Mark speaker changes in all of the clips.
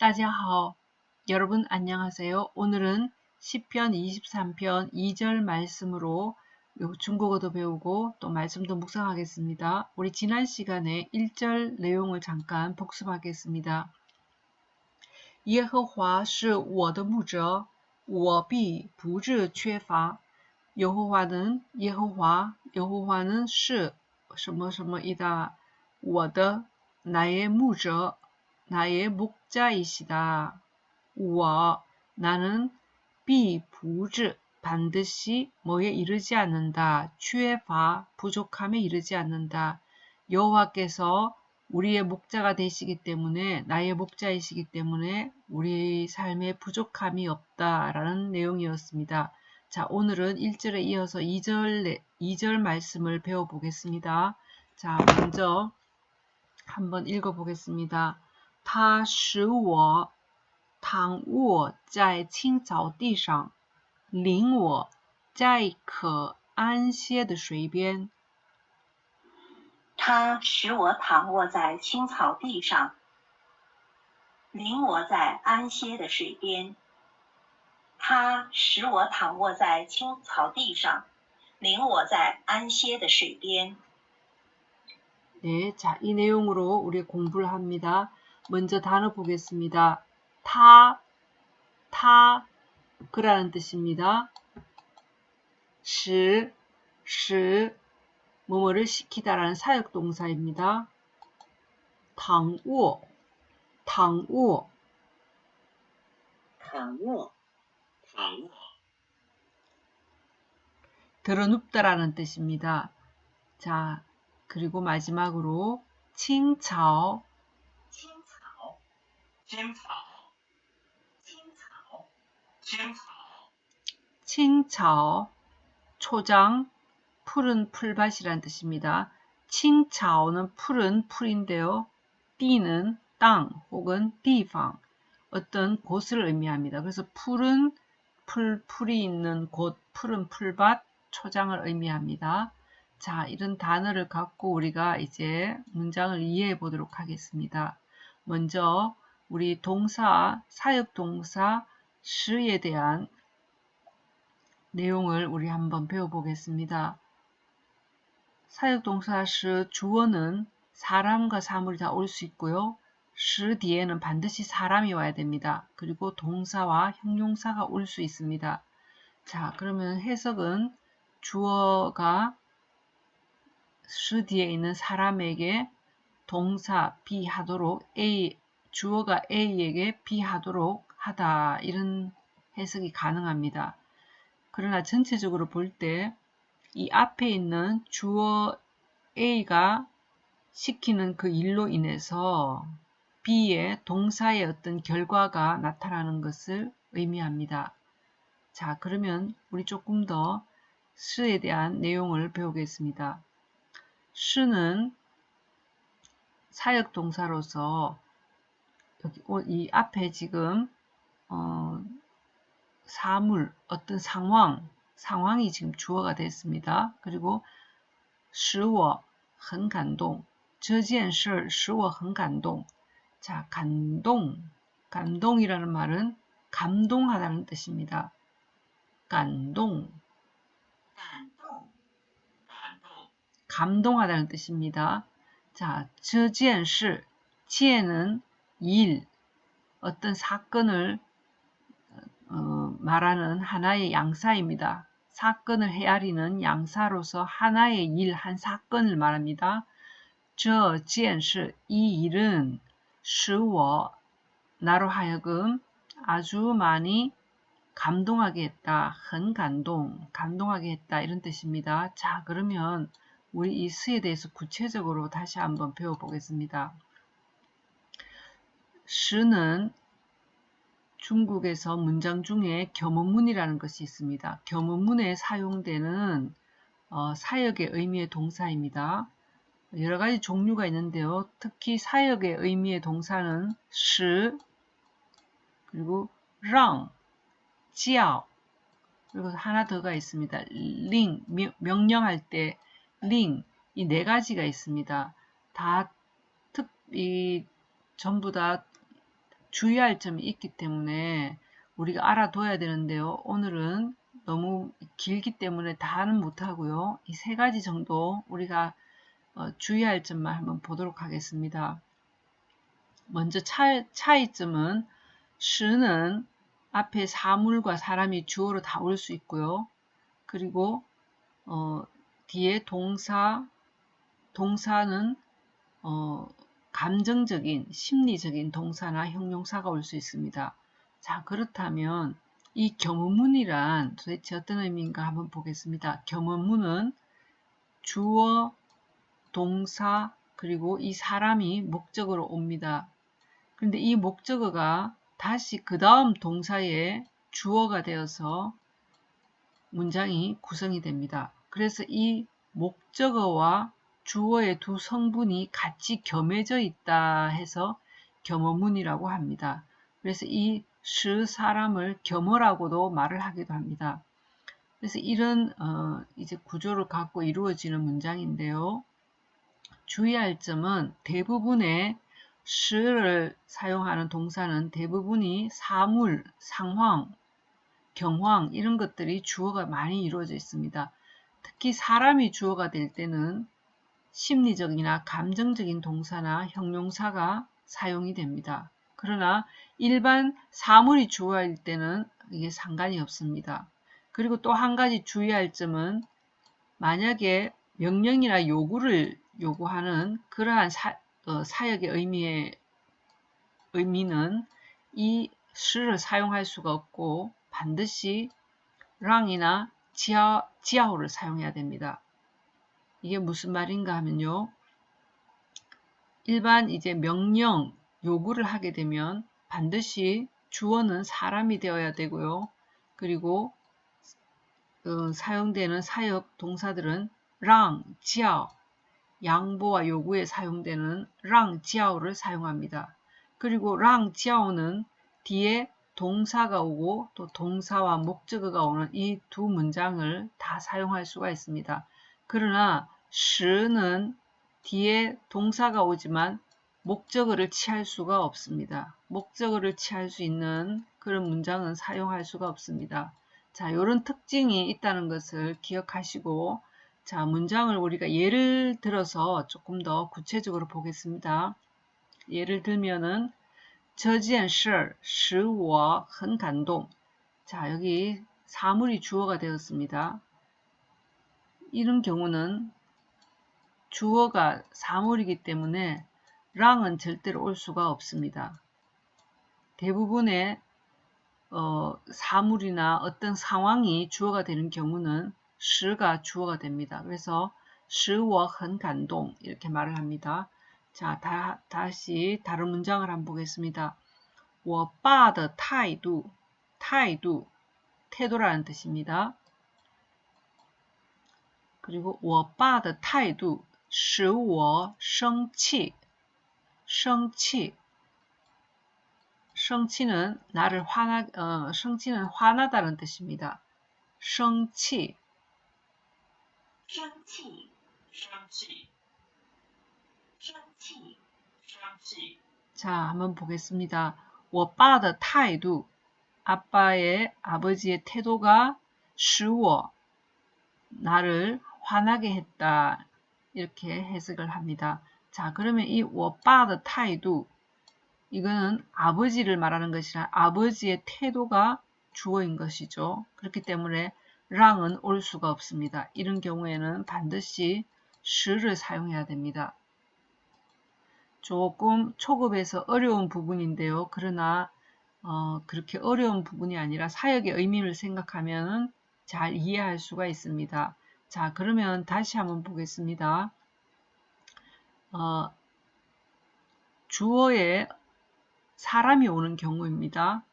Speaker 1: 따지하오. 여러분 안녕하세요. 오늘은 10편 23편 2절 말씀으로 중국어도 배우고 또 말씀도 묵상하겠습니다. 우리 지난 시간에 1절 내용을 잠깐 복습하겠습니다. 耶和华是我的牧者，我必不致缺乏。 여호와는 여호와 여호와는 是什么什么이다我的 나의 무저 나의 목자이시다. 우와 나는 비부즈 반드시 뭐에 이르지 않는다. 취해파 부족함에 이르지 않는다. 여호와께서 우리의 목자가 되시기 때문에 나의 목자이시기 때문에 우리 삶에 부족함이 없다라는 내용이었습니다. 자, 오늘은 1절에 이어서 2절, 2절 말씀을 배워 보겠습니다. 자, 먼저 한번 읽어 보겠습니다. 他使我躺卧在青草地上，领我在可安歇的水边。
Speaker 2: 他使我躺卧在青草地上，领我在安歇的水边。他使我躺卧在青草地上，领我在安歇的水边。
Speaker 1: 네, 자, 이 내용으로 우리 공부를 합니다. 먼저 단어 보겠습니다. 타, 타, 그라는 뜻입니다. 시, 시, 뭐뭐를 시키다라는 사역동사입니다. 당우, 당우,
Speaker 2: 당우, 당우.
Speaker 1: 드러눕다라는 뜻입니다. 자, 그리고 마지막으로 칭차오
Speaker 2: 칭차오 칭차오 칭차오 칭차오
Speaker 1: 초장 푸른 풀밭이란 뜻입니다. 칭차오는 푸른 풀인데요. 띠는 땅 혹은 띠방 어떤 곳을 의미합니다. 그래서 푸른 풀, 풀이 있는 곳, 푸른 풀밭, 초장을 의미합니다. 자, 이런 단어를 갖고 우리가 이제 문장을 이해해 보도록 하겠습니다. 먼저 우리 동사, 사역 동사 시에 대한 내용을 우리 한번 배워보겠습니다. 사역 동사 시 주어는 사람과 사물이 다 올 수 있고요. 시 뒤에는 반드시 사람이 와야 됩니다. 그리고 동사와 형용사가 올 수 있습니다. 자, 그러면 해석은 주어가 스 뒤에 있는 사람에게 동사 B 하도록 A 주어가 A에게 B 하도록 하다 이런 해석이 가능합니다. 그러나 전체적으로 볼 때 이 앞에 있는 주어 A가 시키는 그 일로 인해서 B의 동사의 어떤 결과가 나타나는 것을 의미합니다. 자 그러면 우리 조금 더 스에 대한 내용을 배우겠습니다. 수는 사역 동사로서 여기 이 앞에 지금 어, 사물 어떤 상황 상황이 지금 주어가 됐습니다. 그리고 使我很感动这件事使我很感动 자, 감동 감동이라는 말은 감동하다는 뜻입니다. 감동 감동하다는 뜻입니다. 자, 这件事, 件은 일, 어떤 사건을 어, 말하는 하나의 양사입니다. 사건을 헤아리는 양사로서 하나의 일, 한 사건을 말합니다. 这件事, 이 일은 使我 나로 하여금 아주 많이 감동하게 했다. 很 감동, 감동하게 했다. 이런 뜻입니다. 자, 그러면 우리 이 스에 대해서 구체적으로 다시 한번 배워보겠습니다. 스는 중국에서 문장 중에 겸원문이라는 것이 있습니다. 겸원문에 사용되는 어, 사역의 의미의 동사입니다. 여러 가지 종류가 있는데요. 특히 사역의 의미의 동사는 시 그리고 랑, 지ao 그리고 하나 더가 있습니다. 링, 명령할 때 링, 이 네 가지가 있습니다. 다 특, 이 전부 다 주의할 점이 있기 때문에 우리가 알아둬야 되는데요. 오늘은 너무 길기 때문에 다는 못하고요. 이 세 가지 정도 우리가 어, 주의할 점만 한번 보도록 하겠습니다. 먼저 차, 차이점은 시는 앞에 사물과 사람이 주어로 다 올 수 있고요. 그리고 어, 뒤에 동사, 동사는 어, 감정적인, 심리적인 동사나 형용사가 올 수 있습니다. 자, 그렇다면 이 겸언문이란 도대체 어떤 의미인가 한번 보겠습니다. 겸언문은 주어, 동사, 그리고 이 사람이 목적으로 옵니다. 그런데 이 목적어가 다시 그 다음 동사의 주어가 되어서 문장이 구성이 됩니다. 그래서 이 목적어와 주어의 두 성분이 같이 겸해져 있다 해서 겸어문이라고 합니다. 그래서 이 시 사람을 겸어라고도 말을 하기도 합니다. 그래서 이런 어, 이제 구조를 갖고 이루어지는 문장인데요. 주의할 점은 대부분의 시를 사용하는 동사는 대부분이 사물, 상황, 경황 이런 것들이 주어가 많이 이루어져 있습니다. 특히 사람이 주어가 될 때는 심리적이나 감정적인 동사나 형용사가 사용이 됩니다. 그러나 일반 사물이 주어일 때는 이게 상관이 없습니다. 그리고 또 한 가지 주의할 점은 만약에 명령이나 요구를 요구하는 그러한 사, 어, 사역의 의미의 의미는 이 시를 사용할 수가 없고 반드시 랑이나 지하, 지하호를 사용해야 됩니다. 이게 무슨 말인가 하면요. 일반 이제 명령, 요구를 하게 되면 반드시 주어는 사람이 되어야 되고요. 그리고 어, 사용되는 사역 동사들은 랑, 지하오, 양보와 요구에 사용되는 랑, 지하오를 사용합니다. 그리고 랑, 지하오는 뒤에 동사가 오고 또 동사와 목적어가 오는 이 두 문장을 다 사용할 수가 있습니다. 그러나 시는 뒤에 동사가 오지만 목적어를 취할 수가 없습니다. 목적어를 취할 수 있는 그런 문장은 사용할 수가 없습니다. 자, 이런 특징이 있다는 것을 기억하시고 자, 문장을 우리가 예를 들어서 조금 더 구체적으로 보겠습니다. 예를 들면은 这件事使我很感动. 자, 여기 사물이 주어가 되었습니다. 이런 경우는 주어가 사물이기 때문에 랑은 절대로 올 수가 없습니다. 대부분의 어, 사물이나 어떤 상황이 주어가 되는 경우는 시가 주어가 됩니다. 그래서 시我很感动 이렇게 말을 합니다. 자, 다, 다시 다른 문장을 한번 보겠습니다. 我爸的态度,态度, 태도라는 뜻입니다. 그리고 我爸的态度使我生气，生气。 生气는 나를 화나, 어, 生气는 화나다는 뜻입니다. 生气.
Speaker 2: 生气，生气，生气。
Speaker 1: 자, 한번 보겠습니다. 我爸的态度, 아빠의, 아버지의 태도가 使我, 나를 화나게 했다. 이렇게 해석을 합니다. 자, 그러면 이 워빠의 타이도 이거는 아버지를 말하는 것이라 아버지의 태도가 주어인 것이죠. 그렇기 때문에 랑은 올 수가 없습니다. 이런 경우에는 반드시 시를 사용해야 됩니다. 조금 초급에서 어려운 부분인데요. 그러나 어, 그렇게 어려운 부분이 아니라 사역의 의미를 생각하면 잘 이해할 수가 있습니다. 자, 그러면 다시 한번 보겠습니다. 어, 주어에 사람이 오는 경우입니다.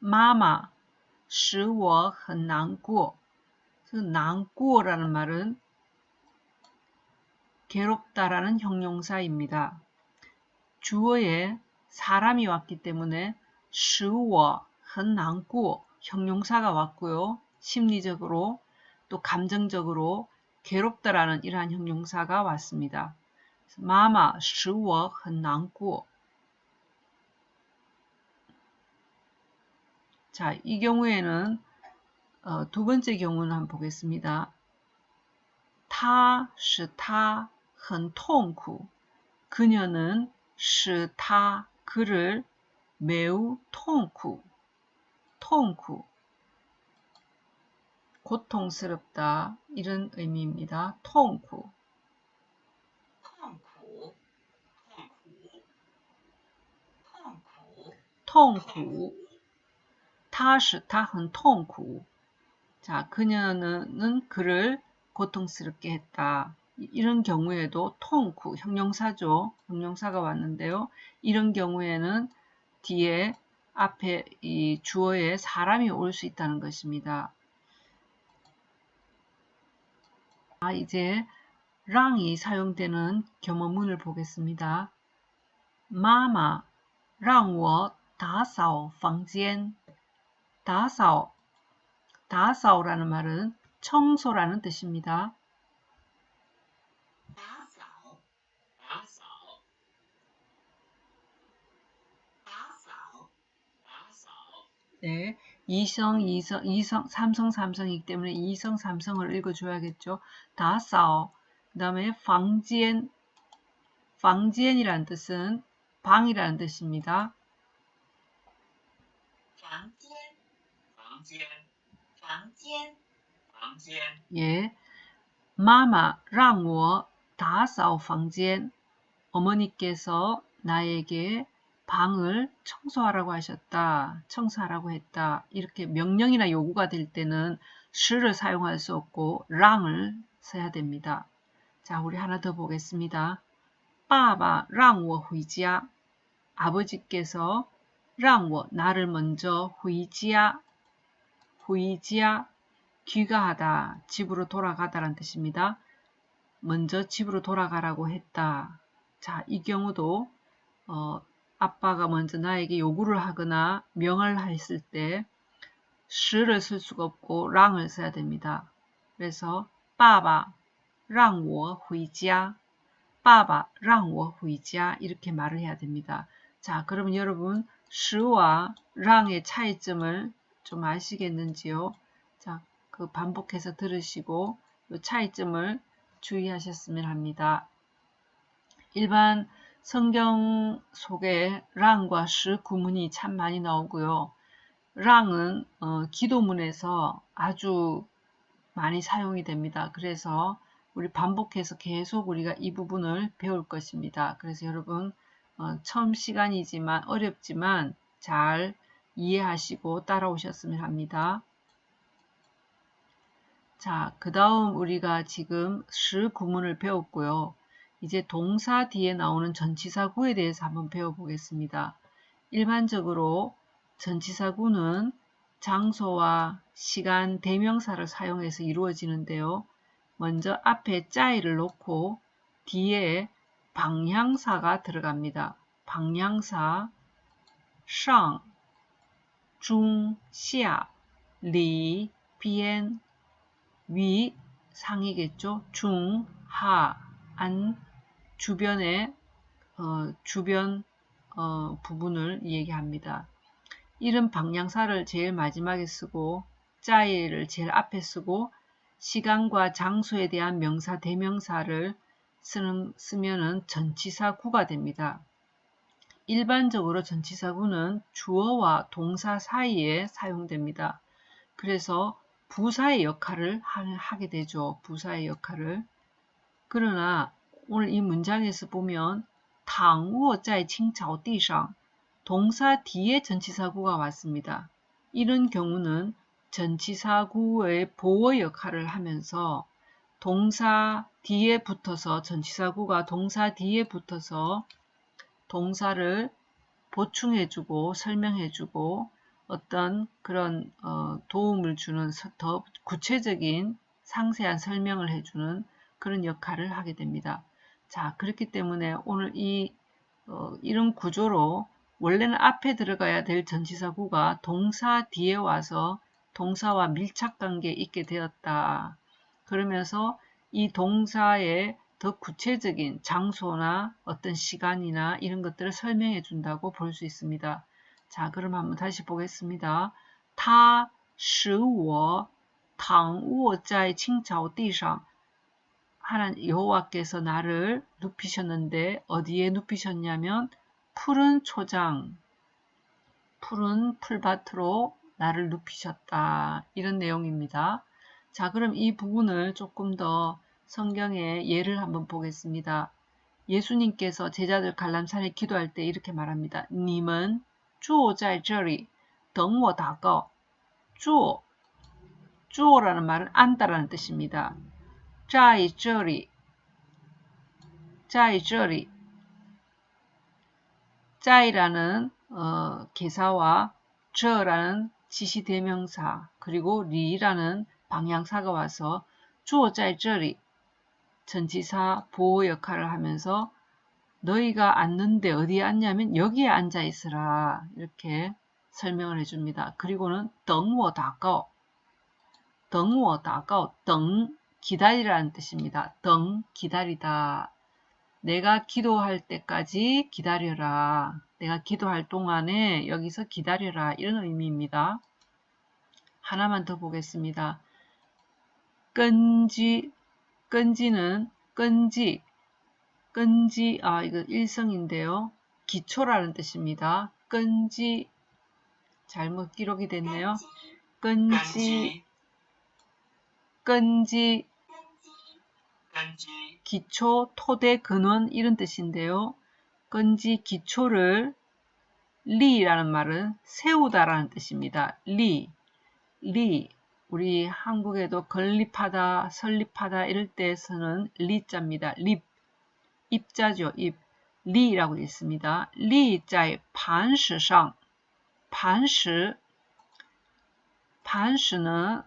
Speaker 1: 마마, 使我很难过. 그 난꾸어라는 말은 괴롭다라는 형용사입니다. 주어에 사람이 왔기 때문에 使我很难过 형용사가 왔고요. 심리적으로 또 감정적으로 괴롭다라는 이러한 형용사가 왔습니다. 마마 使我很难过. 자, 이 경우에는 어, 두 번째 경우는 한번 보겠습니다. 他使他很痛苦. 그녀는 使他 그를 매우 통쿠, 통쿠, 고통스럽다 이런 의미입니다. 통쿠.
Speaker 2: 痛苦，痛苦，痛苦，
Speaker 1: 痛
Speaker 2: 痛
Speaker 1: 苦
Speaker 2: 苦，
Speaker 1: 他是他很痛苦. 자, 그녀는 그를 고통스럽게 했다. 이- 이런 경우에도 통쿠, 형용사죠. 형용사가 왔는데요. 이런 경우에는 뒤에 앞에 이 주어에 사람이 올 수 있다는 것입니다. 아, 이제 랑이 사용되는 겸어문을 보겠습니다. 마마, 让我打扫房间. 打扫, 打扫라는 말은 청소라는 뜻입니다.
Speaker 2: 打扫，打扫，打扫，打扫，
Speaker 1: 네, 이성, 이성, 이성, 삼성, 삼성이기 때문에 이성, 삼성을 읽어줘야겠죠. 打扫, 그 다음에 房间, 房间이라는 뜻은 방이라는 뜻입니다.
Speaker 2: 房间，房间，房间，房间，
Speaker 1: 예, 마마, 让我打扫房间. 어머니께서 나에게 방을 청소하라고 하셨다. 청소하라고 했다. 이렇게 명령이나 요구가 될 때는 슈를 사용할 수 없고 랑을 써야 됩니다. 자, 우리 하나 더 보겠습니다. 빠바 랑워 후이지야. 아버지께서 랑워 나를 먼저 후이지야. 후이지야 귀가하다. 집으로 돌아가다라는 뜻입니다. 먼저 집으로 돌아가라고 했다. 자, 이 경우도 어, 아빠가 먼저 나에게 요구를 하거나 명을 했을 때 시를 쓸 수가 없고 랑을 써야 됩니다. 그래서 빠바 랑워 회자 빠바 랑워 회자 이렇게 말을 해야 됩니다. 자 그러면 여러분 시와 랑의 차이점을 좀 아시겠는지요? 자 그 반복해서 들으시고 이 차이점을 주의하셨으면 합니다. 일반 성경 속에 랑과 시 구문이 참 많이 나오고요. 랑은 어, 기도문에서 아주 많이 사용이 됩니다. 그래서 우리 반복해서 계속 우리가 이 부분을 배울 것입니다. 그래서 여러분 어, 처음 시간이지만 어렵지만 잘 이해하시고 따라오셨으면 합니다. 자, 그 다음 우리가 지금 시 구문을 배웠고요. 이제 동사 뒤에 나오는 전치사구에 대해서 한번 배워보겠습니다. 일반적으로 전치사구는 장소와 시간, 대명사를 사용해서 이루어지는데요. 먼저 앞에 짜이를 놓고 뒤에 방향사가 들어갑니다. 방향사 上, 중, 下, 리, 비엔, 위, 상이겠죠. 중, 하, 안, 주변의 어, 주변 어, 부분을 얘기합니다. 이런 방향사를 제일 마지막에 쓰고 짜이를 제일 앞에 쓰고 시간과 장소에 대한 명사 대명사를 쓰는, 쓰면은 전치사구가 됩니다. 일반적으로 전치사구는 주어와 동사 사이에 사용됩니다. 그래서 부사의 역할을 하게 되죠. 부사의 역할을. 그러나 오늘 이 문장에서 보면 당우어자의 칭차오디상 동사 뒤에 전치사구가 왔습니다. 이런 경우는 전치사구의 보호 역할을 하면서 동사 뒤에 붙어서 전치사구가 동사 뒤에 붙어서 동사를 보충해주고 설명해주고 어떤 그런 어, 도움을 주는 더 구체적인 상세한 설명을 해주는 그런 역할을 하게 됩니다. 자 그렇기 때문에 오늘 이 어, 이런 구조로 원래는 앞에 들어가야 될 전치사구가 동사 뒤에 와서 동사와 밀착관계에 있게 되었다. 그러면서 이 동사의 더 구체적인 장소나 어떤 시간이나 이런 것들을 설명해 준다고 볼 수 있습니다. 자, 그럼 한번 다시 보겠습니다. 他使我躺卧在青草地上. 하나님 여호와께서 나를 눕히셨는데 어디에 눕히셨냐면 푸른 초장, 푸른 풀밭으로 나를 눕히셨다. 이런 내용입니다. 자, 그럼 이 부분을 조금 더 성경의 예를 한번 보겠습니다. 예수님께서 제자들 관람산에 기도할 때 이렇게 말합니다. 님은 坐在这里等我祷告.坐 주어라는 말은 앉다라는 뜻입니다. 在这里在这里 짜이라는 어, 개사와 저라는 지시대명사 그리고 리라는 방향사가 와서 주어 在这里 전치사 보호 역할을 하면서 너희가 앉는데 어디에 앉냐면 여기에 앉아 있으라 이렇게 설명을 해줍니다. 그리고는 等我祷告 等我祷告 등 기다리라는 뜻입니다. 등 기다리다. 내가 기도할 때까지 기다려라. 내가 기도할 동안에 여기서 기다려라. 이런 의미입니다. 하나만 더 보겠습니다. 끈지, 끈지는 끈지, 끈지, 아, 이거 일성인데요. 기초라는 뜻입니다. 끈지, 잘못 기록이 됐네요. 끈지,
Speaker 2: 끈지,
Speaker 1: 끈지,
Speaker 2: 끈지,
Speaker 1: 기초, 토대, 근원 이런 뜻인데요. 건지 기초를 立라는 말은 세우다라는 뜻입니다. 立, 立. 우리 한국에도 건립하다, 설립하다 이럴 때 쓰는 立자입니다. 립, 입자죠. 입. 立라고 있습니다. 리자의 반시상, 반시, 반시는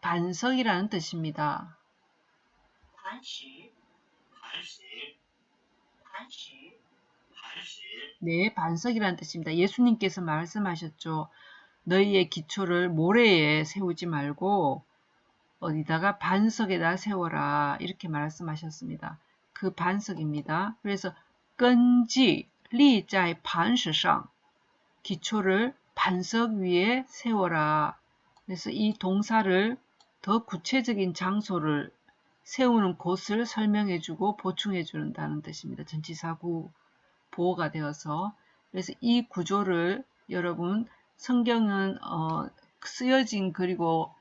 Speaker 1: 반석이라는 뜻입니다. 네, 반석이라는 뜻입니다. 예수님께서 말씀하셨죠. 너희의 기초를 모래에 세우지 말고 어디다가 반석에다 세워라 이렇게 말씀하셨습니다. 그 반석입니다. 그래서 끈지 리자의 반석상 기초를 반석 위에 세워라. 그래서 이 동사를 더 구체적인 장소를 세우는 곳을 설명해주고 보충해준다는 뜻입니다. 전치사구 보호가 되어서 그래서 이 구조를 여러분 성경은 어, 쓰여진 그리고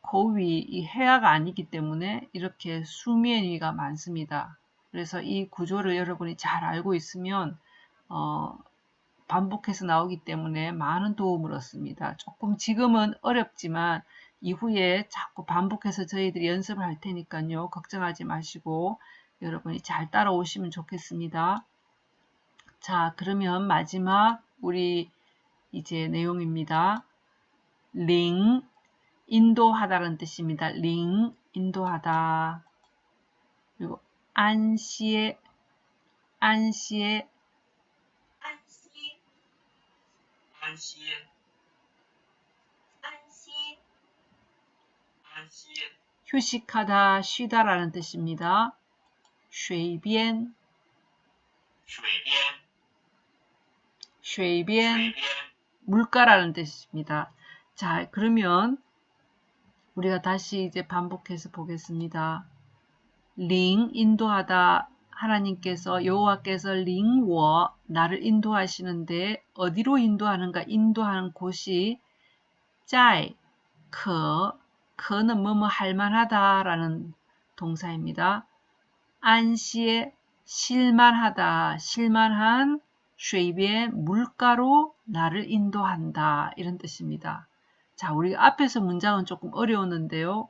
Speaker 1: 고위 이 해아가 아니기 때문에 이렇게 수면 위가 많습니다. 그래서 이 구조를 여러분이 잘 알고 있으면 어, 반복해서 나오기 때문에 많은 도움을 얻습니다. 조금 지금은 어렵지만 이후에 자꾸 반복해서 저희들이 연습을 할 테니까요. 걱정하지 마시고 여러분이 잘 따라오시면 좋겠습니다. 자, 그러면 마지막 우리 이제 내용입니다. 링, 인도하다라는 뜻입니다. 링, 인도하다. 그리고 안시에, 안시에,
Speaker 2: 안시에,
Speaker 3: 안시에.
Speaker 1: 휴식하다, 쉬다라는 뜻입니다. 水边,
Speaker 3: 水边，
Speaker 1: 水边,
Speaker 3: 水边，
Speaker 1: 물가라는 뜻입니다. 자, 그러면 우리가 다시 이제 반복해서 보겠습니다. 링 인도하다 하나님께서 여호와께서 링워 나를 인도하시는데 어디로 인도하는가 인도하는 곳이 짜이 커 커는 뭐뭐 할만하다라는 동사입니다. 안시에 실만하다 실만한 쉐입의 물가로 나를 인도한다 이런 뜻입니다. 자, 우리 앞에서 문장은 조금 어려웠는데요.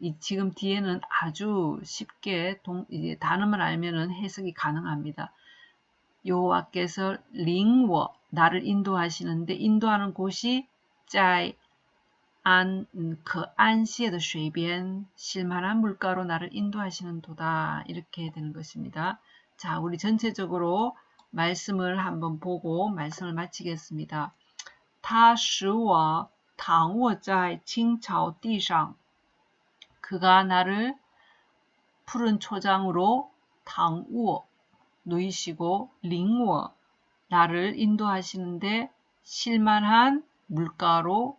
Speaker 1: 이 지금 뒤에는 아주 쉽게 동, 단어만 알면은 해석이 가능합니다. 여호와께서 링워 나를 인도하시는데 인도하는 곳이 在 안, 음, 그 안시의 水边 실만한 물가로 나를 인도하시는 도다 이렇게 되는 것입니다. 자, 우리 전체적으로 말씀을 한번 보고 말씀을 마치겠습니다. 他使我躺卧在青草地上 그가 나를 푸른 초장으로 당우어 누이시고 링워 나를 인도하시는데 실만한 물가로 이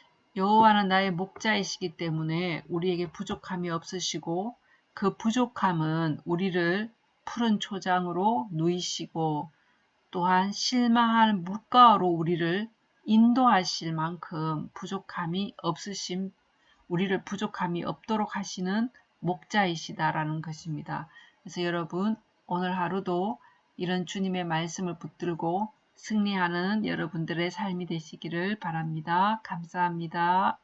Speaker 1: 여호와는 나의 목자이시기 때문에 우리에게 부족함이 없으시고 그 부족함은 우리를 푸른 초장으로 누이시고 또한 실망한 물가로 우리를 인도하실 만큼 부족함이 없으심 우리를 부족함이 없도록 하시는 목자이시다라는 것입니다. 그래서 여러분 오늘 하루도 이런 주님의 말씀을 붙들고 승리하는 여러분들의 삶이 되시기를 바랍니다. 감사합니다.